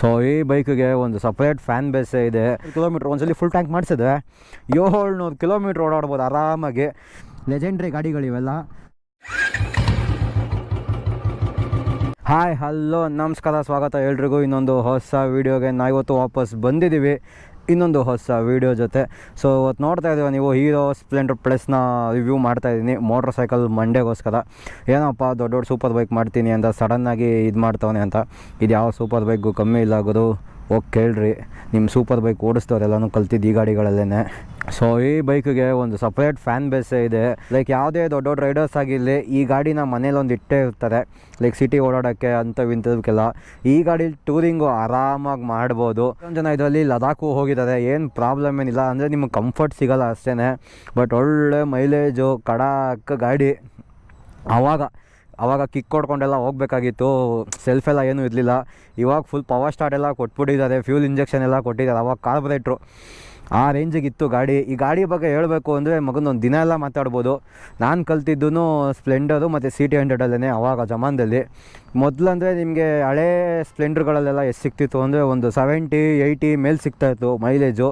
So, ಈ ಬೈಕಿಗೆ ಒಂದು ಸಪ್ರೇಟ್ ಫ್ಯಾನ್ ಬೇಸೇ ಇದೆ. ಕಿಲೋಮೀಟ್ರ್ ಒಂದ್ಸಲಿ ಫುಲ್ ಟ್ಯಾಂಕ್ ಮಾಡಿಸಿದೆ ಏಳ್ನೂರು ಕಿಲೋಮೀಟ್ರ್ ಓಡಾಡ್ಬೋದು ಆರಾಮಾಗಿ. ಲೆಜೆಂಡ್ರಿ ಗಾಡಿಗಳಿವೆಲ್ಲ. ಹಾಯ್ ಹಲೋ ನಮಸ್ಕಾರ, ಸ್ವಾಗತ ಎಲ್ರಿಗೂ. ಇನ್ನೊಂದು ಹೊಸ ವೀಡಿಯೋಗೆ ನಾವು ಇವತ್ತು ವಾಪಸ್ ಬಂದಿದ್ದೀವಿ. ಇನ್ನೊಂದು ಹೊಸ ವೀಡಿಯೋ ಜೊತೆ. ಸೊ ಇವತ್ತು ನೋಡ್ತಾ ಇದ್ದೀವಿ ನೀವು ಹೀರೋ ಸ್ಪ್ಲೆಂಡರ್ ಪ್ಲಸ್ನ ರಿವ್ಯೂ ಮಾಡ್ತಾ ಇದ್ದೀನಿ. ಮೋಟ್ರ್ ಸೈಕಲ್ ಮಂಡೆಗೋಸ್ಕರ ಏನಪ್ಪ ದೊಡ್ಡ ದೊಡ್ಡ ಸೂಪರ್ ಬೈಕ್ ಮಾಡ್ತೀನಿ ಅಂತ ಸಡನ್ನಾಗಿ ಇದು ಮಾಡ್ತವನೆ ಅಂತ. ಇದು ಯಾವ ಸೂಪರ್ ಬೈಕ್ಗೂ ಕಮ್ಮಿ ಇಲ್ಲ ಗುರು. ಹೋಗಿ ಕೇಳ್ರಿ. ನಿಮ್ಮ ಸೂಪರ್ ಬೈಕ್ ಓಡಿಸ್ತವ್ರೆಲ್ಲನೂ ಕಲ್ತಿದ್ದು ಈ ಗಾಡಿಗಳಲ್ಲೇ ಸೊ ಈ ಬೈಕಿಗೆ ಒಂದು ಸಪ್ರೇಟ್ ಫ್ಯಾನ್ ಬೇಸೇ ಇದೆ. ಲೈಕ್ ಯಾವುದೇ ದೊಡ್ಡ ದೊಡ್ಡ ರೈಡರ್ಸ್ ಆಗಿರಲಿ, ಈ ಗಾಡಿನ ಮನೇಲಿ ಒಂದು ಇಟ್ಟೇ ಇರ್ತಾರೆ. ಲೈಕ್ ಸಿಟಿ ಓಡಾಡೋಕ್ಕೆ ಅಂಥವು ಇಂಥದಕ್ಕೆಲ್ಲ ಈ ಗಾಡಿ ಟೂರಿಂಗು ಆರಾಮಾಗಿ ಮಾಡ್ಬೋದು. ಜನ ಇದರಲ್ಲಿ ಲದಾಖು ಹೋಗಿದ್ದಾರೆ ಏನು ಪ್ರಾಬ್ಲಮ್ ಏನಿಲ್ಲ. ಅಂದರೆ ನಿಮಗೆ ಕಂಫರ್ಟ್ ಸಿಗಲ್ಲ ಅಷ್ಟೇ ಬಟ್ ಒಳ್ಳೆ ಮೈಲೇಜು ಕಡಾಕ್ ಗಾಡಿ. ಆವಾಗ ಆವಾಗ ಕಿಕ್ ಕೊಡ್ಕೊಂಡೆಲ್ಲ ಹೋಗಬೇಕಾಗಿತ್ತು. ಸೆಲ್ಫ್ ಎಲ್ಲ ಏನೂ ಇರಲಿಲ್ಲ. ಇವಾಗ ಫುಲ್ ಪವರ್ ಸ್ಟಾರ್ಟ್ ಎಲ್ಲ ಕೊಟ್ಬಿಟ್ಟಿದ್ದಾರೆ. ಫ್ಯೂಲ್ ಇಂಜೆಕ್ಷನ್ ಎಲ್ಲ ಕೊಟ್ಟಿದ್ದಾರೆ. ಅವಾಗ ಕಾರ್ಬೊರೇಟ್ರು ಆ ರೇಂಜಿಗಿತ್ತು ಗಾಡಿ. ಈ ಗಾಡಿ ಬಗ್ಗೆ ಹೇಳಬೇಕು ಅಂದರೆ ಮಗನೊಂದು ದಿನ ಎಲ್ಲ ಮಾತಾಡ್ಬೋದು. ನಾನು ಕಲ್ತಿದ್ದು ಸ್ಪ್ಲೆಂಡರು ಮತ್ತು ಸಿ ಟಿ ಹಂಡ್ರೆಡಲ್ಲೇ ಅವಾಗ ಜಮಾನದಲ್ಲಿ. ಮೊದಲಂದರೆ ನಿಮಗೆ ಹಳೇ ಸ್ಪ್ಲೆಂಡರ್ಗಳಲ್ಲೆಲ್ಲ ಎಷ್ಟು ಸಿಕ್ತಿತ್ತು ಅಂದರೆ ಒಂದು ಸೆವೆಂಟಿ ಏಯ್ಟಿ ಮೇಲೆ ಸಿಗ್ತಾಯಿತ್ತು ಮೈಲೇಜು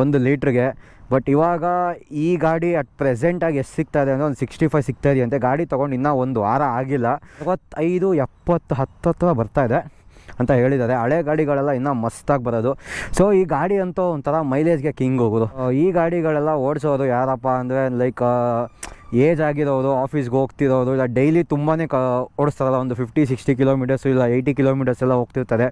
ಒಂದು ಲೀಟ್ರಿಗೆ. ಬಟ್ ಇವಾಗ ಈ ಗಾಡಿ ಅಟ್ ಪ್ರೆಸೆಂಟಾಗಿ ಎಷ್ಟು ಸಿಗ್ತಾ ಇದೆ ಅಂದರೆ ಒಂದು ಸಿಕ್ಸ್ಟಿ ಫೈವ್ ಸಿಗ್ತಾ ಇದೆ ಅಂತೆ ಗಾಡಿ ತೊಗೊಂಡು ಇನ್ನೂ ಒಂದು ವಾರ ಆಗಿಲ್ಲ. ಅರವತ್ತೈದು, ಎಪ್ಪತ್ತು ಹತ್ತು ಹತ್ತು ಬರ್ತಾ ಇದೆ. ಅಂತ ಹೇಳಿದ್ದಾರೆ. ಹಳೆ ಗಾಡಿಗಳೆಲ್ಲ ಇನ್ನೂ ಮಸ್ತಾಗಿ ಬರೋದು. ಸೊ ಈ ಗಾಡಿ ಅಂತೂ ಒಂಥರ ಮೈಲೇಜ್ಗೆ ಕಿಂಗ್ ಹೋಗೋದು. ಈ ಗಾಡಿಗಳೆಲ್ಲ ಓಡಿಸೋದು ಯಾರಪ್ಪ ಅಂದರೆ ಲೈಕ್ ಏಜ್ ಆಗಿರೋರು ಆಫೀಸ್ಗೆ ಹೋಗ್ತಿರೋರು, ಇಲ್ಲ ಡೈಲಿ ತುಂಬಾ ಕ, ಓಡಿಸ್ತಾರಲ್ಲ, ಒಂದು ಫಿಫ್ಟಿ ಸಿಕ್ಸ್ಟಿ ಕಿಲೋಮೀಟರ್ಸು ಇಲ್ಲ ಏಯ್ಟಿ ಕಿಲೋಮೀಟರ್ಸ್ ಎಲ್ಲ ಹೋಗ್ತಿರ್ತಾರೆ.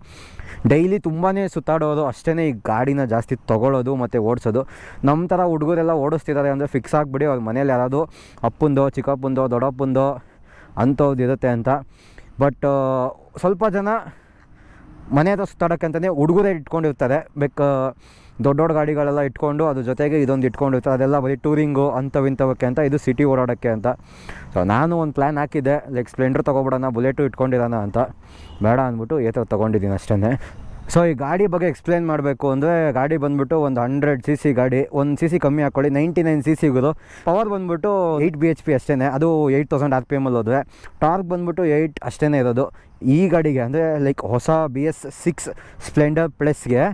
ಡೈಲಿ ತುಂಬಾ ಸುತ್ತಾಡೋದು ಅಷ್ಟೇ ಈ ಗಾಡಿನ ಜಾಸ್ತಿ ತೊಗೊಳ್ಳೋದು ಮತ್ತು ಓಡಿಸೋದು. ನಮ್ಮ ಥರ ಹುಡುಗರೆಲ್ಲ ಓಡಿಸ್ತಿದ್ದಾರೆ ಅಂದರೆ ಫಿಕ್ಸ್ ಆಗಿಬಿಡಿ, ಅವ್ರ ಮನೇಲಿ ಯಾರಾದರೂ ಅಪ್ಪಂದೋ, ಚಿಕ್ಕಪ್ಪಂದೋ, ದೊಡ್ಡಪ್ಪಂದೋ ಅಂಥವ್ದು ಇರುತ್ತೆ ಅಂತ. ಬಟ್ ಸ್ವಲ್ಪ ಜನ ಮನೆ ಹತ್ರ ಸುತ್ತಾಡೋಕ್ಕೆ ಅಂತಲೇ ಹುಡುಗರೇ ಇಟ್ಕೊಂಡಿರ್ತಾರೆ ಬೇಕು ದೊಡ್ಡ ದೊಡ್ಡ ಗಾಡಿಗಳೆಲ್ಲ ಇಟ್ಕೊಂಡು ಅದ್ರ ಜೊತೆಗೆ ಇದೊಂದು ಇಟ್ಕೊಂಡಿರ್ತಾರೆ ಅದೆಲ್ಲ ಬರೀ ಟೂರಿಂಗು ಇಂಥವಕ್ಕೆ ಅಂತ, ಇದು ಸಿಟಿ ಓಡಾಡೋಕ್ಕೆ ಅಂತ. ಸೊ ನಾನು ಒಂದು ಪ್ಲ್ಯಾನ್ ಹಾಕಿದ್ದೆ. ಲೈಕ್ ಸ್ಪ್ಲೆಂಡರ್ ತೊಗೊಬಿಡೋಣ ಬುಲೆಟು ಇಟ್ಕೊಂಡಿರೋಣ ಅಂತ. ಬೇಡ ಅಂದ್ಬಿಟ್ಟು ಏತರ ತೊಗೊಂಡಿದ್ದೀನಿ ಅಷ್ಟೇ ಸೊ ಈ ಗಾಡಿ ಬಗ್ಗೆ ಎಕ್ಸ್ಪ್ಲೇನ್ ಮಾಡಬೇಕು ಅಂದರೆ ಗಾಡಿ ಬಂದ್ಬಿಟ್ಟು ಒಂದು ಹಂಡ್ರೆಡ್ ಸಿ ಸಿ ಗಾಡಿ, ಒಂದು ಸಿ ಸಿ ಕಮ್ಮಿ ಹಾಕ್ಕೊಳ್ಳಿ ನೈಂಟಿ ನೈನ್ ಸಿ ಸಿಗೋದು ಪವರ್ ಬಂದ್ಬಿಟ್ಟು ಏಯ್ಟ್ ಬಿ ಎಚ್ ಪಿ ಅಷ್ಟೇ ಅದು ಏಯ್ಟ್ ತೌಸಂಡ್ ಆರ್ ಪಿ ಎಮಲ್ಲಿ ಅಲ್ಲೋದ್ರೆ ಟಾರ್ಕ್ ಬಂದ್ಬಿಟ್ಟು ಏಯ್ಟ್ ಅಷ್ಟೇ ಇರೋದು. ಈ ಗಾಡಿಗೆ ಅಂದರೆ ಲೈಕ್ ಹೊಸ ಬಿ ಎಸ್ ಸಿಕ್ಸ್ ಸ್ಪ್ಲೆಂಡರ್ ಪ್ಲಸ್ಗೆ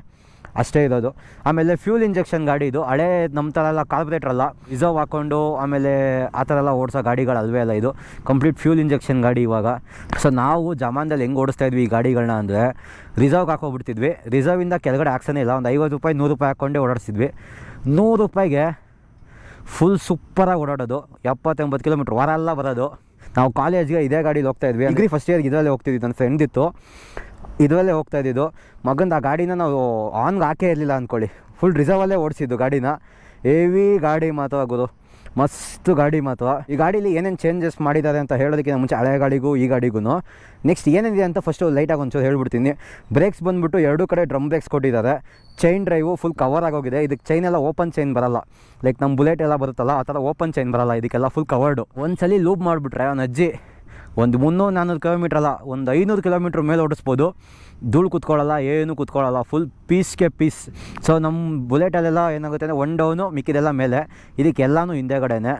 ಅಷ್ಟೇ ಇರೋದು. ಆಮೇಲೆ ಫ್ಯೂಲ್ ಇಂಜೆಕ್ಷನ್ ಗಾಡಿ ಇದು. ಹಳೆ ನಮ್ಮ ಥರ ಎಲ್ಲ ಕಾರ್ಪೊರೇಟರ್ ಅಲ್ಲ. ರಿಸರ್ವ್ ಹಾಕ್ಕೊಂಡು ಆಮೇಲೆ ಆ ಥರ ಎಲ್ಲ ಓಡಿಸೋ ಗಾಡಿಗಳು ಅಲ್ವೇ ಅಲ್ಲ ಇದು. ಕಂಪ್ಲೀಟ್ ಫ್ಯೂಲ್ ಇಂಜೆಕ್ಷನ್ ಗಾಡಿ ಇವಾಗ. ಸೊ ನಾವು ಜಮಾನದಲ್ಲಿ ಹೆಂಗೆ ಓಡಿಸ್ತಾ ಇದ್ವಿ ಈ ಗಾಡಿಗಳನ್ನ ಅಂದರೆ ರಿಸರ್ವ್ಗೆ ಹಾಕೋಬಿಡ್ತಿದ್ವಿ. ರಿಸರ್ವಿಂದ ಕೆಳಗಡೆ ಹಾಕ್ಸೋನೇ ಇಲ್ಲ. ಒಂದು ಐವತ್ತು ರೂಪಾಯಿ, ನೂರು ರೂಪಾಯಿ ಹಾಕ್ಕೊಂಡೇ ಓಡಾಡಿಸಿದ್ವಿ. ನೂರು ರೂಪಾಯಿಗೆ ಫುಲ್ ಸೂಪರಾಗಿ ಓಡಾಡೋದು. ಎಪ್ಪತ್ತೆಂಬತ್ತು ಕಿಲೋಮೀಟ್ರ್ ವಾರ ಎಲ್ಲ ಬರೋದು. ನಾವು ಕಾಲೇಜ್ಗೆ ಇದೇ ಗಾಡೀಲಿ ಹೋಗ್ತಾ ಇದ್ವಿ. ಡಿಗ್ರಿ ಫಸ್ಟ್ ಇಯರ್ಗೆ ಇದರಲ್ಲೇ ಹೋಗ್ತಿದ್ವಿ ನನ್ನ ಫ್ರೆಂಡ್ ಇತ್ತು. ಇದರಲ್ಲೇ ಹೋಗ್ತಾ ಇದ್ದಿದ್ದು. ಮಗಂದು ಆ ಗಾಡಿನ ನಾವು ಆನ್ಗೆ ಹಾಕೇ ಇರಲಿಲ್ಲ ಅಂದ್ಕೊಳ್ಳಿ ಫುಲ್ ರಿಸರ್ವಲ್ಲೇ ಓಡಿಸಿದ್ದು ಗಾಡಿನ. ಹೆವಿ ಗಾಡಿ ಮಾತ್ರ ಆಗೋದು ಮಸ್ತ್ ಗಾಡಿ ಮಾತ್ರ. ಈ ಗಾಡೀಲಿ ಏನೇನು ಚೇಂಜಸ್ ಮಾಡಿದ್ದಾರೆ ಅಂತ ಹೇಳೋದಕ್ಕಿಂತ ಮುಂಚೆ ಹಳೆ ಗಾಡಿಗೂ ಈ ಗಾಡಿಗೂ ನೆಕ್ಸ್ಟ್ ಏನಿದೆ ಅಂತ ಫಸ್ಟು ಲೈಟಾಗಿ ಒಂಚೂರು ಹೇಳ್ಬಿಡ್ತೀನಿ. ಬ್ರೇಕ್ಸ್ ಬಂದುಬಿಟ್ಟು ಎರಡೂ ಕಡೆ ಡ್ರಮ್ ಬ್ರೇಕ್ಸ್ ಕೊಟ್ಟಿದ್ದಾರೆ. ಚೈನ್ ಡ್ರೈವು ಫುಲ್ ಕವರ್ ಆಗೋಗಿದೆ. ಇದಕ್ಕೆ ಚೈನ್ ಎಲ್ಲ ಓಪನ್ ಚೈನ್ ಬರಲ್ಲ. ಲೈಕ್ ನಮ್ಮ ಬುಲೆಟ್ ಎಲ್ಲ ಬರುತ್ತಲ್ಲ, ಆ ಥರ ಓಪನ್ ಚೈನ್ ಬರಲ್ಲ. ಇದಕ್ಕೆಲ್ಲ ಫುಲ್ ಕವರ್ಡು ಒಂದ್ಸಲಿ ಲೂಪ್ ಮಾಡಿಬಿಟ್ರೆ ಅವನ ಅಜ್ಜಿ ಒಂದು ಮುನ್ನೂರು ನಾನ್ನೂರು ಕಿಲೋಮೀಟ್ರ್ ಅಲ್ಲ, ಒಂದು ಐನೂರು ಕಿಲೋಮೀಟ್ರ್ ಮೇಲೆ ಓಡಿಸ್ಬೋದು. ಧೂಳು ಕೂತ್ಕೊಳ್ಳಲ್ಲ, ಏನು ಕೂತ್ಕೊಳ್ಳಲ್ಲ ಫುಲ್ ಪೀಸ್ಗೆ ಪೀಸ್ ಸೊ ನಮ್ಮ ಬುಲೆಟಲ್ಲೆಲ್ಲ ಏನಾಗುತ್ತೆ ಅಂದರೆ ಒನ್ ಡೌನು ಮಿಕ್ಕಿದೆಲ್ಲ ಮೇಲೆ. ಇದಕ್ಕೆಲ್ಲನೂ ಹಿಂದೆಗಡೆನೆ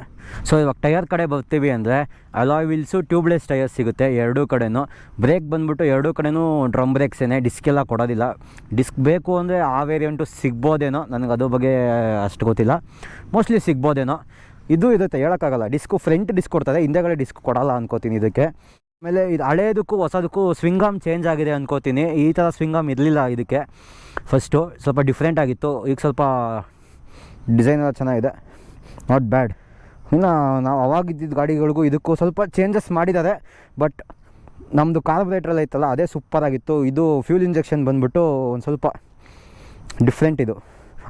ಸೊ ಇವಾಗ ಟಯರ್ ಕಡೆ ಬರ್ತೀವಿ ಅಂದರೆ ಅಲಾಯ್ ವೀಲ್ಸು ಟ್ಯೂಬ್ಲೆಸ್ ಟೈರ್ ಸಿಗುತ್ತೆ ಎರಡೂ ಕಡೆಯೂ ಬ್ರೇಕ್ ಬಂದುಬಿಟ್ಟು ಎರಡೂ ಕಡೆಯೂ ಡ್ರಮ್ ಬ್ರೇಕ್ಸೇನೆ ಡಿಸ್ಕೆಲ್ಲ ಕೊಡೋದಿಲ್ಲ. ಡಿಸ್ಕ್ ಬೇಕು ಅಂದರೆ ಆ ವೇರಿಯಂಟು ಸಿಗ್ಬೋದೇನೋ ನನಗೆ ಅದ್ರ ಬಗ್ಗೆ ಅಷ್ಟು ಗೊತ್ತಿಲ್ಲ. ಮೋಸ್ಟ್ಲಿ ಸಿಗ್ಬೋದೇನೋ. ಇದು ಇರುತ್ತೆ ಹೇಳೋಕ್ಕಾಗಲ್ಲ. ಡಿಸ್ಕು ಫ್ರಂಟ್ ಡಿಸ್ಕ್ ಕೊಡ್ತಾರೆ ಹಿಂದೆಗಡೆ ಡಿಸ್ಕ್ ಕೊಡಲ್ಲ ಅನ್ಕೋತೀನಿ ಇದಕ್ಕೆ. ಆಮೇಲೆ ಇದು ಹಳೇದಕ್ಕೂ ಹೊಸದಕ್ಕೂ ಸ್ವಿಂಗಾಮ್ ಚೇಂಜ್ ಆಗಿದೆ ಅನ್ಕೋತೀನಿ. ಈ ಥರ ಸ್ವಿಂಗಾಮ್ ಇರಲಿಲ್ಲ ಇದಕ್ಕೆ. ಫಸ್ಟು ಸ್ವಲ್ಪ ಡಿಫ್ರೆಂಟ್ ಆಗಿತ್ತು. ಈಗ ಸ್ವಲ್ಪ ಡಿಸೈನ್ ಎಲ್ಲ ಚೆನ್ನಾಗಿದೆ. ನಾಟ್ ಬ್ಯಾಡ್ ಇನ್ನು ನಾವು ಅವಾಗಿದ್ದಿದ್ದ ಗಾಡಿಗಳಿಗೂ ಇದಕ್ಕೂ ಸ್ವಲ್ಪ ಚೇಂಜಸ್ ಮಾಡಿದ್ದಾರೆ. ಬಟ್ ನಮ್ಮದು ಕಾರ್ಬೊರೇಟ್ರಲ್ಲಿ ಇತ್ತಲ್ಲ, ಅದೇ ಸೂಪರಾಗಿತ್ತು ಇದು ಫ್ಯೂಲ್ ಇಂಜೆಕ್ಷನ್ ಬಂದುಬಿಟ್ಟು ಒಂದು ಸ್ವಲ್ಪ ಡಿಫ್ರೆಂಟ್ ಇದು.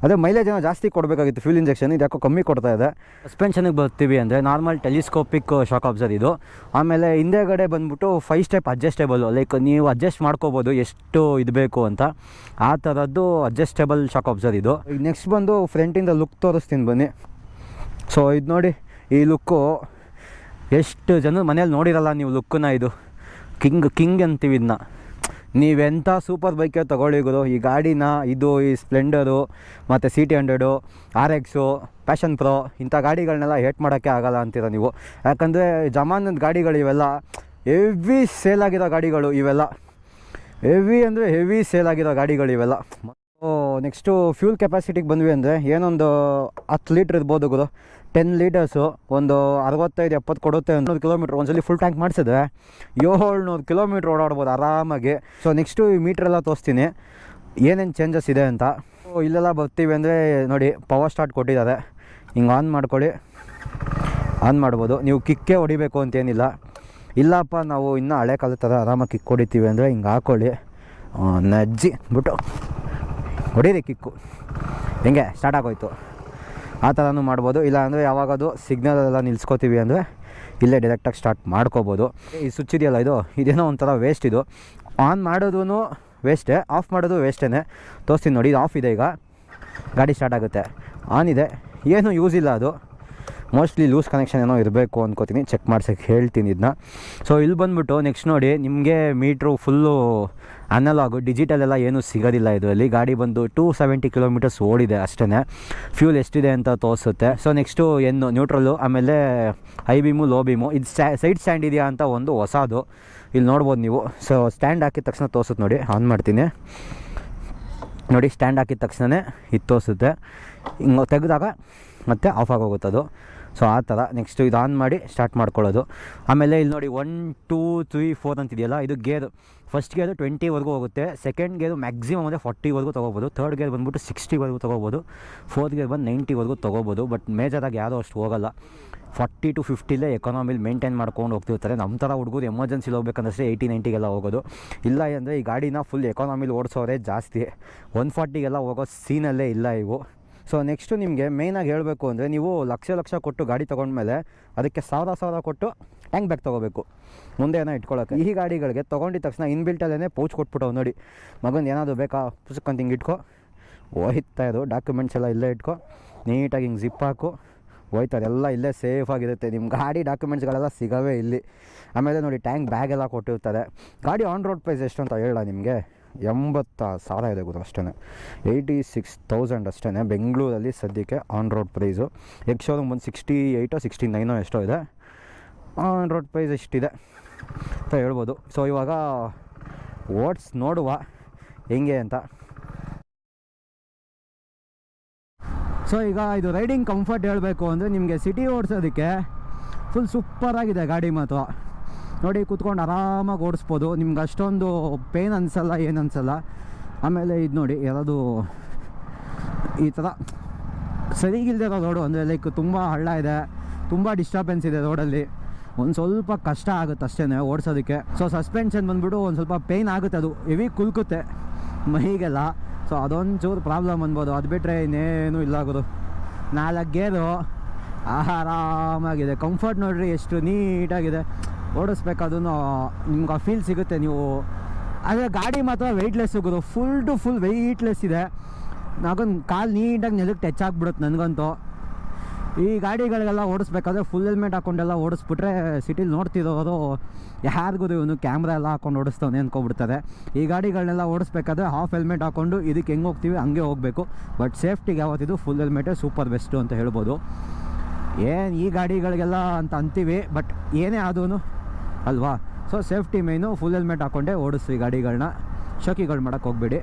ಅದೇ ಮೈಲೇಜ್ ಏನೋ ಜಾಸ್ತಿ ಕೊಡಬೇಕಾಗಿತ್ತು ಫ್ಯೂಲ್ ಇಂಜೆಕ್ಷನ್ ಇದು ಯಾಕೋ ಕಮ್ಮಿ ಕೊಡ್ತಾ ಇದೆ. ಸಸ್ಪೆನ್ಷನಿಗೆ ಬರ್ತೀವಿ ಅಂದರೆ ನಾರ್ಮಲ್ ಟೆಲಿಸ್ಕೋಪಿಕ್ ಶಾಕ್ ಅಬ್ಸರ್ ಇದು. ಆಮೇಲೆ ಹಿಂದೆಗಡೆ ಬಂದ್ಬಿಟ್ಟು ಫೈವ್ ಸ್ಟೆಪ್ ಅಡ್ಜಸ್ಟೇಬಲ್ ಲೈಕ್ ನೀವು ಅಡ್ಜಸ್ಟ್ ಮಾಡ್ಕೋಬೋದು ಎಷ್ಟು ಇದು ಬೇಕು ಅಂತ. ಆ ಥರದ್ದು ಅಡ್ಜಸ್ಟೇಬಲ್ ಶಾಕ್ ಅಬ್ಸರ್ ಇದು. ಈಗ ನೆಕ್ಸ್ಟ್ ಬಂದು ಫ್ರಂಟಿಂದ ಲುಕ್ ತೋರಿಸ್ತೀನಿ ಬನ್ನಿ. ಸೊ ಇದು ನೋಡಿ, ಈ ಲುಕ್ಕು ಎಷ್ಟು ಜನ ಮನೇಲಿ ನೋಡಿರಲ್ಲ ನೀವು ಲುಕ್ಕನ್ನ ಇದು. ಕಿಂಗ್ ಕಿಂಗ್ ಅಂತೀವಿ ಇದನ್ನ ನೀವೆಂಥ ಸೂಪರ್ ಬೈಕೆ ತೊಗೊಳ್ಳಿ ಗುರು. ಈ ಗಾಡಿನ, ಇದು, ಈ ಸ್ಪ್ಲೆಂಡರು, ಮತ್ತು C T hundred R X Passion Pro ಇಂಥ ಗಾಡಿಗಳನ್ನೆಲ್ಲ ಹೇಟ್ ಮಾಡೋಕ್ಕೆ ಆಗಲ್ಲ ಅಂತೀರ ನೀವು. ಯಾಕಂದರೆ ಜಮಾನದ ಗಾಡಿಗಳು ಇವೆಲ್ಲ ಹೆವಿ ಸೇಲ್ ಆಗಿರೋ ಗಾಡಿಗಳು ಇವೆಲ್ಲ. ಹೆವಿ ಅಂದರೆ ಹೆವಿ ಸೇಲ್ ಆಗಿರೋ ಗಾಡಿಗಳು ಇವೆಲ್ಲ. ನೆಕ್ಸ್ಟು ಫ್ಯೂಲ್ ಕೆಪಾಸಿಟಿಗೆ ಬಂದ್ವಿ ಅಂದರೆ ಏನೊಂದು ಹತ್ತು ಲೀಟ್ರ್ ಇರ್ಬೋದು ಗುರು. ಟೆನ್ ಲೀಟರ್ಸು ಒಂದು ಅರವತ್ತೈದು, ಎಪ್ಪತ್ತು ಕೊಡುತ್ತೆ ನೂರು ಕಿಲೋಮೀಟ್ರ್ ಒಂದ್ಸಲಿ ಫುಲ್ ಟ್ಯಾಂಕ್ ಮಾಡಿಸಿದ್ರೆ ಏಳ್ನೂರು ಕಿಲೋಮೀಟ್ರ್ ಓಡಾಡ್ಬೋದು ಆರಾಮಾಗಿ. ಸೊ ನೆಕ್ಸ್ಟು ಈ ಮೀಟ್ರೆಲ್ಲ ತೋರಿಸ್ತೀನಿ. ಏನೇನು ಚೇಂಜಸ್ ಇದೆ ಅಂತ. ಇಲ್ಲೆಲ್ಲ ಬರ್ತೀವಿ ಅಂದರೆ ನೋಡಿ ಪವರ್ ಸ್ಟಾರ್ಟ್ ಕೊಟ್ಟಿದ್ದಾರೆ. ಹಿಂಗೆ ಆನ್ ಮಾಡ್ಕೊಳ್ಳಿ. ಆನ್ ಮಾಡ್ಬೋದು. ನೀವು ಕಿಕ್ಕೇ ಹೊಡಿಬೇಕು ಅಂತೇನಿಲ್ಲ. ಇಲ್ಲಪ್ಪ, ನಾವು ಇನ್ನೂ ಹಳೆ ಕಾಲದ ಥರ ಆರಾಮಾಗಿ ಕಿಕ್ ಹೊಡಿತೀವಿ ಅಂದರೆ ಹಿಂಗೆ ಹಾಕ್ಕೊಳ್ಳಿ ನಜ್ಜಿ, ಬಿಟ್ಟು. ಹೊಡೀರಿ ಕಿಕ್ಕು ಹೆಂಗೆ? ಸ್ಟಾರ್ಟ್ ಆಗೋಯ್ತು. ಆ ಥರನೂ ಮಾಡ್ಬೋದು. ಇಲ್ಲ ಅಂದರೆ ಯಾವಾಗದು ಸಿಗ್ನಲ್ ಎಲ್ಲ ನಿಲ್ಸ್ಕೊತೀವಿ ಅಂದರೆ ಇಲ್ಲೇ ಡೈರೆಕ್ಟಾಗಿ ಸ್ಟಾರ್ಟ್ ಮಾಡ್ಕೋಬೋದು. ಈ ಸ್ವಿಚ್ ಇದೆಯಲ್ಲ ಇದು? ಇದೇನೋ ಒಂಥರ ವೇಸ್ಟ್ ಇದು. ಆನ್ ಮಾಡೋದು ವೇಸ್ಟೇ ಆಫ್ ಮಾಡೋದು ವೇಸ್ಟೇ ತೋರಿಸ್ತೀನಿ ನೋಡಿ, ಇದು ಆಫ್ ಇದೆ ಈಗ. ಗಾಡಿ ಸ್ಟಾರ್ಟ್ ಆಗುತ್ತೆ. ಆನ್ ಇದೆ. ಏನು ಯೂಸ್ ಇಲ್ಲ ಅದು. ಮೋಸ್ಟ್ಲಿ ಲೂಸ್ ಕನೆಕ್ಷನ್ ಏನೋ ಇರಬೇಕು ಅಂದ್ಕೋತೀನಿ ಚೆಕ್ ಮಾಡ್ಸೋಕ್ಕೆ ಹೇಳ್ತೀನಿ ಇದನ್ನ ಸೊ ಇಲ್ಲಿ ಬಂದುಬಿಟ್ಟು ನೆಕ್ಸ್ಟ್ ನೋಡಿ, ನಿಮಗೆ ಮೀಟ್ರು ಫುಲ್ಲು ಅನಲಾಗು ಡಿಜಿಟಲ್ ಎಲ್ಲ ಏನೂ ಸಿಗೋದಿಲ್ಲ ಇದರಲ್ಲಿ. ಗಾಡಿ ಬಂದು ಟೂ ಸೆವೆಂಟಿ ಕಿಲೋಮೀಟರ್ಸ್ ಓಡಿದೆ ಅಷ್ಟೇ ಫ್ಯೂಲ್ ಎಷ್ಟಿದೆ ಅಂತ ತೋರಿಸುತ್ತೆ. ಸೊ ನೆಕ್ಸ್ಟು ಏನು ನ್ಯೂಟ್ರಲ್ಲು ಆಮೇಲೆ ಐ ಬೀಮು ಲೋ ಬೀಮು ಇದು ಸೈಡ್ ಸ್ಟ್ಯಾಂಡ್ ಇದೆಯಾ ಅಂತ ಒಂದು ಹೊಸದು. ಇಲ್ಲಿ ನೋಡ್ಬೋದು ನೀವು. ಸೊ ಸ್ಟ್ಯಾಂಡ್ ಹಾಕಿದ ತಕ್ಷಣ ತೋರಿಸುತ್ತೆ ನೋಡಿ. ಆನ್ ಮಾಡ್ತೀನಿ. ನೋಡಿ ಸ್ಟ್ಯಾಂಡ್ ಹಾಕಿದ ತಕ್ಷಣವೇ ಇದು ತೋರಿಸುತ್ತೆ. ಹಿಂಗೆ ತೆಗೆದಾಗ ಮತ್ತೆ ಆಫ್ ಆಗೋಗುತ್ತೆ ಅದು ಸೊ ಆ ಥರ ನೆಕ್ಸ್ಟು ಇದು ಆನ್ ಮಾಡಿ ಸ್ಟಾರ್ಟ್ ಮಾಡ್ಕೊಳ್ಳೋದು. ಆಮೇಲೆ ಇಲ್ಲಿ ನೋಡಿ ಒನ್ ಟೂ ತ್ರೀ ಫೋರ್ ಅಂತಿದೆಯಲ್ಲ, ಇದು ಗೇರ್. ಫಸ್ಟ್ ಗೇರು ಟ್ವೆಂಟಿವರೆಗೂ ಹೋಗುತ್ತೆ. ಸೆಕೆಂಡ್ ಗೇರು ಮ್ಯಾಕ್ಸಿಮಮ್ ಅಂದರೆ ಫಾರ್ಟಿವರೆಗೂ ತೊಗೋಬೋದು. ಥರ್ಡ್ ಗೇರ್ ಬಂದ್ಬಿಟ್ಟು ಸಿಕ್ಸ್ಟಿವರೆಗೂ ತೊಗೋಬೋದು. ಫೋರ್ತ್ ಗೇರ್ ಬಂದು ನೈಂಟಿವರೆಗೂ ತೊಗೋಬೋದು. ಬಟ್ ಮೇಜರಾಗಿ ಯಾರೂ ಅಷ್ಟು ಹೋಗಲ್ಲ. ಫಾರ್ಟಿ ಟು ಫಿಫ್ಟಿಲೇ ಎಕಾನಮಿಲಿ ಮೇಂಟೈನ್ ಮಾಡ್ಕೊಂಡು ಹೋಗ್ತಿರ್ತಾರೆ. ನಮ್ಮ ಥರ ಹುಡುಗರು ಎಮರ್ಜೆನ್ಸಿಲಿ ಹೋಗ್ಬೇಕಂದ್ರೆ ಏಯ್ಟಿ ನೈಂಟಿಗೆಲ್ಲ ಹೋಗೋದು. ಇಲ್ಲ ಅಂದರೆ ಈ ಗಾಡಿನ ಫುಲ್ ಎಕಾನಮಿಲಿ ಓಡಿಸೋರೆ ಜಾಸ್ತಿ. ಒನ್ ಫಾರ್ಟಿಗೆಲ್ಲ ಹೋಗೋ ಸೀನಲ್ಲೇ ಇಲ್ಲ ಇವು. ಸೊ ನೆಕ್ಸ್ಟು ನಿಮಗೆ ಮೇಯ್ನಾಗಿ ಹೇಳಬೇಕು ಅಂದರೆ ನೀವು ಲಕ್ಷ ಲಕ್ಷ ಕೊಟ್ಟು ಗಾಡಿ ತೊಗೊಂಡ್ಮೇಲೆ ಅದಕ್ಕೆ ಸಾವಿರ ಸಾವಿರ ಕೊಟ್ಟು ಟ್ಯಾಂಕ್ ಬ್ಯಾಗ್ ತೊಗೋಬೇಕು. ಮುಂದೆ ಏನೋ ಇಟ್ಕೊಳ್ಳೋಕೆ ಈ ಗಾಡಿಗಳಿಗೆ ತೊಗೊಂಡಿದ ತಕ್ಷಣ ಇನ್ಬಿಲ್ಟಲ್ಲೇ ಪೌಚ್ ಕೊಟ್ಬಿಟ್ಟವು ನೋಡಿ. ಮಗಂದು ಏನಾದರೂ ಬೇಕಾ? ಪುಸ್ತಕಂತ ಹಿಂಗೆ ಇಟ್ಕೊ. ಹೋಯ್ತಾ ಇದು ಡಾಕ್ಯುಮೆಂಟ್ಸ್ ಎಲ್ಲ ಇಲ್ಲೇ ಇಟ್ಕೊ. ನೀಟಾಗಿ ಹಿಂಗೆ ಜಿಪ್ ಹಾಕು. ಹೋಯ್ತಾರೆ ಎಲ್ಲ ಇಲ್ಲೇ ಸೇಫ್ ಆಗಿರುತ್ತೆ. ನಿಮ್ಮ ಗಾಡಿ ಡಾಕ್ಯುಮೆಂಟ್ಸ್ಗಳೆಲ್ಲ ಸಿಗವೇ ಇಲ್ಲಿ. ಆಮೇಲೆ ನೋಡಿ ಟ್ಯಾಂಕ್ ಬ್ಯಾಗ್ ಎಲ್ಲ ಕೊಟ್ಟಿರ್ತಾರೆ. ಗಾಡಿ ಆನ್ ರೋಡ್ ಪ್ರೈಸ್ ಎಷ್ಟು ಅಂತ ಹೇಳ ನಿಮಗೆ? ಎಂಬತ್ತ ಸಾವಿರ ಇದೆ ಗೊತ್ತು ಅಷ್ಟೇ ಏಯ್ಟಿ ಸಿಕ್ಸ್ ತೌಸಂಡ್ ಅಷ್ಟೇ ಬೆಂಗಳೂರಲ್ಲಿ ಸದ್ಯಕ್ಕೆ on road price ex showroom ಒಂದು ಸಿಕ್ಸ್ಟಿ ಏಯ್ಟೋ ಸಿಕ್ಸ್ಟಿ ನೈನೋ ಎಷ್ಟೋ ಇದೆ. ಆನ್ ರೋಡ್ ಪ್ರೈಸ್ ಎಷ್ಟಿದೆ ಅಂತ ಹೇಳ್ಬೋದು. ಸೊ ಇವಾಗ ಓಟ್ಸ್ ನೋಡುವ ಹೆಂಗೆ ಅಂತ. ಸೊ ಈಗ ಇದು ರೈಡಿಂಗ್ ಕಂಫರ್ಟ್ ಹೇಳಬೇಕು ಅಂದರೆ ನಿಮಗೆ ಸಿಟಿ ಓಡಿಸೋದಕ್ಕೆ ಫುಲ್ ಸೂಪರಾಗಿದೆ ಗಾಡಿ ಮಾತ್ರ. ನೋಡಿ, ಕೂತ್ಕೊಂಡು ಆರಾಮಾಗಿ ಓಡಿಸ್ಬೋದು. ನಿಮ್ಗೆ ಅಷ್ಟೊಂದು ಪೇನ್ ಅನಿಸಲ್ಲ, ಏನು ಅನಿಸಲ್ಲ. ಆಮೇಲೆ ಇದು ನೋಡಿ ಯಾರಾದರೂ ಈ ಥರ ಸರಿಗಿಲ್ದೇ ಇರೋ ರೋಡು ಅಂದರೆ ಲೈಕ್ ತುಂಬ ಹಳ್ಳ ಇದೆ, ತುಂಬ ಡಿಸ್ಟರ್ಬೆನ್ಸ್ ಇದೆ ರೋಡಲ್ಲಿ ಒಂದು ಸ್ವಲ್ಪ ಕಷ್ಟ ಆಗುತ್ತೆ ಅಷ್ಟೇ ಓಡಿಸೋದಕ್ಕೆ. ಸೊ ಸಸ್ಪೆನ್ಷನ್ ಬಂದ್ಬಿಟ್ಟು ಒಂದು ಸ್ವಲ್ಪ ಪೇಯ್ನ್ ಆಗುತ್ತೆ ಅದು. ಹೆವಿ ಕುಲ್ಕುತ್ತೆ, ಮೈಗೆಲ್ಲ. ಸೊ ಅದೊಂಚೂರು ಪ್ರಾಬ್ಲಮ್ ಅನ್ಬೋದು. ಅದು ಬಿಟ್ಟರೆ ಇನ್ನೇನು ಇಲ್ಲ ಆಗೋದು ನಾಲ್ಕು ಗೇರು ಆರಾಮಾಗಿದೆ. ಕಂಫರ್ಟ್ ನೋಡಿರಿ, ಎಷ್ಟು ನೀಟಾಗಿದೆ ಓಡಿಸ್ಬೇಕಾದ್ರೂ ನಿಮ್ಗೆ ಆ ಫೀಲ್ ಸಿಗುತ್ತೆ ನೀವು. ಆದರೆ ಗಾಡಿ ಮಾತ್ರ ವೆಯ್ಟ್ಲೆಸ್ ಸಿಗೋದು ಫುಲ್ ಟು ಫುಲ್ ವೆಯ್ಟ್ಲೆಸ್ ಇದೆ. ನಾಗೊಂದು ಕಾಲು ನೀಟಾಗಿ ನೆಲಕ್ಕೆ ಟಚ್ ಆಗಿಬಿಡುತ್ತೆ ನನಗಂತೂ. ಈ ಗಾಡಿಗಳಿಗೆಲ್ಲ ಓಡಿಸ್ಬೇಕಾದ್ರೆ ಫುಲ್ ಹೆಲ್ಮೆಟ್ ಹಾಕೊಂಡೆಲ್ಲ ಓಡಿಸ್ಬಿಟ್ರೆ ಸಿಟಿಲಿ ನೋಡ್ತಿರೋರು ಯಾರಿಗೂ ಇವನು? ಕ್ಯಾಮ್ರಾ ಎಲ್ಲ ಹಾಕೊಂಡು ಓಡಿಸ್ತವನೆ ಅಂದ್ಕೊಬಿಡ್ತಾರೆ ಈ ಗಾಡಿಗಳನ್ನೆಲ್ಲ ಓಡಿಸ್ಬೇಕಾದ್ರೆ ಹಾಫ್ ಹೆಲ್ಮೆಟ್ ಹಾಕೊಂಡು ಇದಕ್ಕೆ ಹೆಂಗೆ ಹೋಗ್ತೀವಿ ಹಂಗೆ ಹೋಗಬೇಕು. ಬಟ್ ಸೇಫ್ಟಿಗೆ ಯಾವತ್ತಿದು ಫುಲ್ ಹೆಲ್ಮೆಟೇ ಸೂಪರ್ ಬೆಸ್ಟು ಅಂತ ಹೇಳ್ಬೋದು. ಏನು ಈ ಗಾಡಿಗಳಿಗೆಲ್ಲ ಅಂತ ಅಂತೀವಿ ಬಟ್ ಏನೇ ಆದೂ ಅಲ್ವಾ? So safety main full helmet ಹಾಕ್ಕೊಂಡೆ ಓಡಿಸ್ರಿ ಗಾಡಿಗಳನ್ನ ಶೋಕಿಗಳು ಮಾಡೋಕೆ ಹೋಗ್ಬೇಡಿ.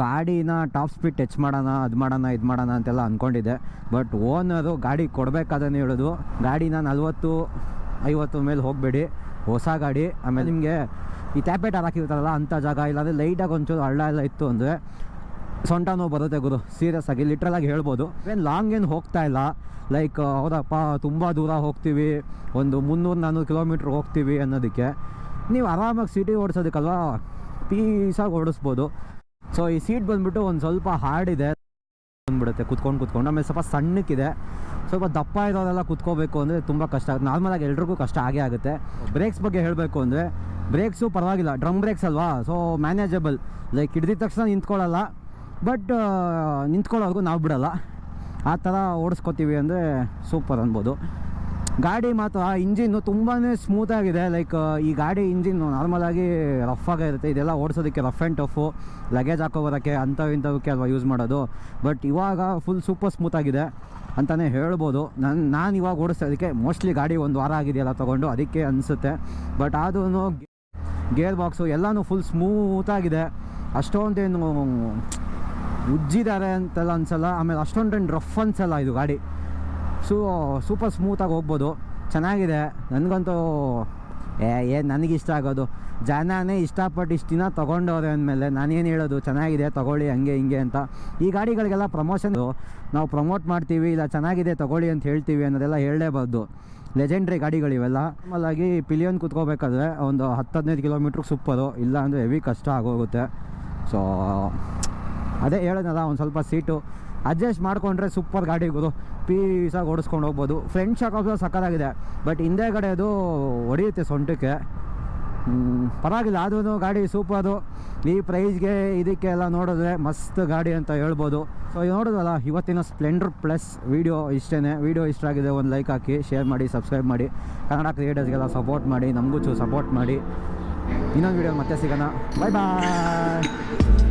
ಗಾಡಿನ ಟಾಪ್ ಸ್ಪೀಡ್ ಟಚ್ ಮಾಡೋಣ, ಅದು ಮಾಡೋಣ, ಇದು ಮಾಡೋಣ ಅಂತೆಲ್ಲ ಅಂದ್ಕೊಂಡಿದ್ದೆ ಬಟ್ ಓನರು ಗಾಡಿ ಕೊಡಬೇಕಾದ್ರೆ ಹೇಳೋದು. ಗಾಡಿನ ನಲ್ವತ್ತು, ಐವತ್ತು ಮೇಲೆ ಹೋಗಬೇಡಿ. ಹೊಸ ಗಾಡಿ, ಆಮೇಲೆ ನಿಮಗೆ ಈ ಟ್ಯಾಪೇಟ್ ಹಾಕಿರ್ತಾರಲ್ಲ ಅಂಥ ಜಾಗ ಇಲ್ಲಾಂದರೆ ಲೈಟಾಗಿ ಒಂಚೂರು ಹಳ್ಳ ಎಲ್ಲ ಇತ್ತು ಅಂದರೆ ಸೊಂಟ ನೋವು ಬರುತ್ತೆ ಗುರು. ಸೀರಿಯಸ್ ಆಗಿ ಲಿಟ್ರಲಾಗಿ ಹೇಳ್ಬೋದು. ಏನು ಲಾಂಗ್ ಏನು ಹೋಗ್ತಾ ಇಲ್ಲ. ಲೈಕ್ ಹೌದಪ್ಪ, ತುಂಬ ದೂರ ಹೋಗ್ತೀವಿ. ಒಂದು ಮುನ್ನೂರು ನಾನ್ನೂರು ಕಿಲೋಮೀಟ್ರ್ ಹೋಗ್ತೀವಿ ಅನ್ನೋದಕ್ಕೆ. ನೀವು ಆರಾಮಾಗಿ ಸಿಟಿ ಓಡಿಸೋದಕ್ಕಲ್ವಾ? ಪೀಸಾಗಿ ಓಡಿಸ್ಬೋದು. ಸೊ ಈ ಸೀಟ್ ಬಂದುಬಿಟ್ಟು ಒಂದು ಸ್ವಲ್ಪ ಹಾರ್ಡ್ ಇದೆ. ಬಂದ್ಬಿಡುತ್ತೆ. ಕುತ್ಕೊಂಡು ಕುತ್ಕೊಂಡು. ಆಮೇಲೆ ಸ್ವಲ್ಪ ಸಣ್ಣಕ್ಕಿದೆ. ಸ್ವಲ್ಪ ದಪ್ಪ ಇರೋರೆಲ್ಲ ಕುತ್ಕೋಬೇಕು ಅಂದರೆ ತುಂಬ ಕಷ್ಟ. ಆಗುತ್ತೆ ನಾರ್ಮಲಾಗಿ ಎಲ್ರಿಗೂ ಕಷ್ಟ ಆಗೇ ಆಗುತ್ತೆ. ಬ್ರೇಕ್ಸ್ ಬಗ್ಗೆ ಹೇಳಬೇಕು ಅಂದರೆ ಬ್ರೇಕ್ಸು ಪರವಾಗಿಲ್ಲ. ಡ್ರಮ್ ಬ್ರೇಕ್ಸ್ ಅಲ್ವಾ? ಸೊ ಮ್ಯಾನೇಜಬಲ್ ಲೈಕ್ ಹಿಡ್ದಿದ ತಕ್ಷಣ ನಿಂತ್ಕೊಳ್ಳಲ್ಲ. ಬಟ್ ನಿಂತ್ಕೊಳ್ಳೋರ್ಗು ನಾವು ಬಿಡೋಲ್ಲ. ಆ ಥರ ಓಡಿಸ್ಕೊತೀವಿ ಅಂದರೆ ಸೂಪರ್ ಅನ್ಬೋದು. ಗಾಡಿ ಮಾತ್ರ, ಆ ಇಂಜಿನ್ನು ತುಂಬಾ ಸ್ಮೂತಾಗಿದೆ ಲೈಕ್ ಈ ಗಾಡಿ ಇಂಜಿನ್ನು ನಾರ್ಮಲಾಗಿ ರಫ್ ಆಗಿರುತ್ತೆ ಇದೆಲ್ಲ ಓಡಿಸೋದಕ್ಕೆ ರಫ್ ಆ್ಯಂಡ್ ಟಫು ಲಗೇಜ್ ಹಾಕೋ ಬರೋಕ್ಕೆ ಅಂಥವು ಇಂಥವಕ್ಕೆ ಅಲ್ವಾ ಯೂಸ್ ಮಾಡೋದು. ಬಟ್ ಇವಾಗ ಫುಲ್ ಸೂಪರ್ ಸ್ಮೂತಾಗಿದೆ ಅಂತಲೇ ಹೇಳ್ಬೋದು. ನನ್ನ ನಾನು ಇವಾಗ ಓಡಿಸೋದಕ್ಕೆ ಮೋಸ್ಟ್ಲಿ ಗಾಡಿ ಒಂದು ವಾರ ಆಗಿದೆಯಲ್ಲ ತೊಗೊಂಡು, ಅದಕ್ಕೆ ಅನಿಸುತ್ತೆ. ಬಟ್ ಆದ್ರೂ ಗೇರ್ ಬಾಕ್ಸು ಎಲ್ಲನೂ ಫುಲ್ ಸ್ಮೂತಾಗಿದೆ ಅಷ್ಟೊಂದೇನು ಉಜ್ಜಿದ್ದಾರೆ ಅಂತೆಲ್ಲ ಅನ್ಸಲ್ಲ, ಆಮೇಲೆ ಅಷ್ಟೊಂದು ರಫ್ ಅನ್ಸಲ್ಲ ಇದು ಗಾಡಿ. ಸೂ ಸೂಪರ್ ಸ್ಮೂತಾಗಿ ಹೋಗ್ಬೋದು. ಚೆನ್ನಾಗಿದೆ. ನನಗಂತೂ, ಏ ಏನು ನನಗಿಷ್ಟ ಆಗೋದು. ಜನನೇ ಇಷ್ಟಪಟ್ಟು ಇಷ್ಟು ದಿನ ತೊಗೊಂಡವ್ರೆ ಅಂದಮೇಲೆ ನಾನೇನು ಹೇಳೋದು? ಚೆನ್ನಾಗಿದೆ, ತೊಗೊಳ್ಳಿ, ಹಂಗೆ, ಹಿಂಗೆ ಅಂತ. ಈ ಗಾಡಿಗಳಿಗೆಲ್ಲ ಪ್ರಮೋಷನ್ ನಾವು ಪ್ರಮೋಟ್ ಮಾಡ್ತೀವಿ, ಇಲ್ಲ ಚೆನ್ನಾಗಿದೆ, ತೊಗೊಳ್ಳಿ ಅಂತ ಹೇಳ್ತೀವಿ ಅನ್ನೋದೆಲ್ಲ ಹೇಳಲೇಬಾರ್ದು. ಲೆಜೆಂಡ್ರಿ ಗಾಡಿಗಳಿವೆಲ್ಲ. ಆಮೇಲಾಗಿ ಪಿಲಿಯನ್ ಕುತ್ಕೋಬೇಕಾದ್ರೆ ಒಂದು ಹತ್ತು ಹದಿನೈದು ಕಿಲೋಮೀಟ್ರಿಗೆ ಸೂಪರು ಇಲ್ಲ ಅಂದರೆ ಹೆವಿ ಕಷ್ಟ ಆಗೋಗುತ್ತೆ. ಸೊ ಅದೇ ಹೇಳೋದಲ್ಲ, ಒಂದು ಸ್ವಲ್ಪ ಸೀಟು ಅಡ್ಜಸ್ಟ್ ಮಾಡಿಕೊಂಡ್ರೆ ಸೂಪರ್ ಗಾಡಿ ಗುರು ಪೀಸಾಗಿ ಓಡಿಸ್ಕೊಂಡು ಹೋಗ್ಬೋದು. ಫ್ರೆಂಡ್ ಶಾಕ್ ಆಫ್ ಸಕ್ಕತ್ತಾಗಿದೆ ಬಟ್ ಹಿಂದೆಗಡೆ ಅದು ಹೊಡೆಯುತ್ತೆ ಸೊಂಟಕ್ಕೆ. ಪರವಾಗಿಲ್ಲ. ಆದ್ರೂ ಗಾಡಿ ಸೂಪರು ಈ ಪ್ರೈಸ್ಗೆ ಇದಕ್ಕೆ ಎಲ್ಲ ನೋಡಿದ್ರೆ ಮಸ್ತ್ ಗಾಡಿ ಅಂತ ಹೇಳ್ಬೋದು. ಸೊ ನೋಡೋದಲ್ಲ ಇವತ್ತಿನ ಸ್ಪ್ಲೆಂಡರ್ ಪ್ಲಸ್ ವೀಡಿಯೋ ಇಷ್ಟೇ ವೀಡಿಯೋ ಇಷ್ಟ ಆಗಿದೆ, ಒಂದು ಲೈಕ್ ಹಾಕಿ ಶೇರ್ ಮಾಡಿ ಸಬ್ಸ್ಕ್ರೈಬ್ ಮಾಡಿ. ಕನ್ನಡ ಕ್ರಿಯೇಟರ್ಸ್ಗೆಲ್ಲ ಸಪೋರ್ಟ್ ಮಾಡಿ, ನಮಗೂ ಚೂ ಸಪೋರ್ಟ್ ಮಾಡಿ. ಇನ್ನೊಂದು ವೀಡಿಯೋ ಮತ್ತೆ ಸಿಗೋಣ. ಬಾಯ್ ಬಾಯ್